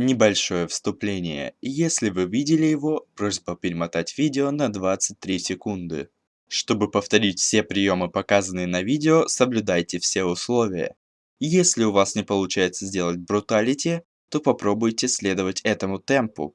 Небольшое вступление. Если вы видели его, просьба перемотать видео на 23 секунды. Чтобы повторить все приемы, показанные на видео, соблюдайте все условия. Если у вас не получается сделать бруталити, то попробуйте следовать этому темпу.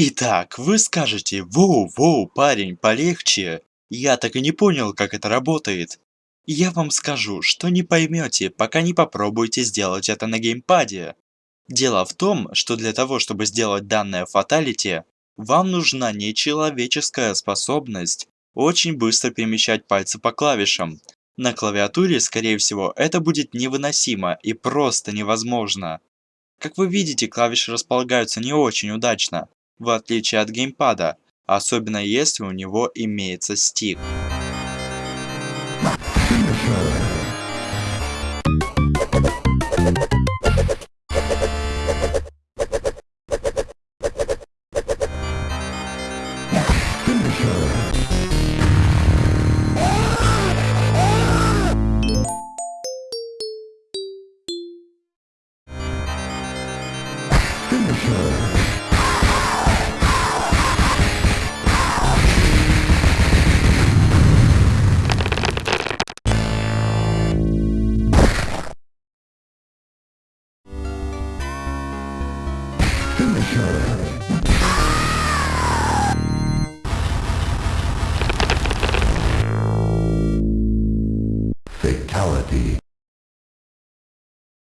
Итак, вы скажете, воу-воу, парень, полегче. Я так и не понял, как это работает. Я вам скажу, что не поймете, пока не попробуете сделать это на геймпаде. Дело в том, что для того, чтобы сделать данное фаталити, вам нужна нечеловеческая способность очень быстро перемещать пальцы по клавишам. На клавиатуре, скорее всего, это будет невыносимо и просто невозможно. Как вы видите, клавиши располагаются не очень удачно, в отличие от геймпада, особенно если у него имеется стик. Finisher. Finisher.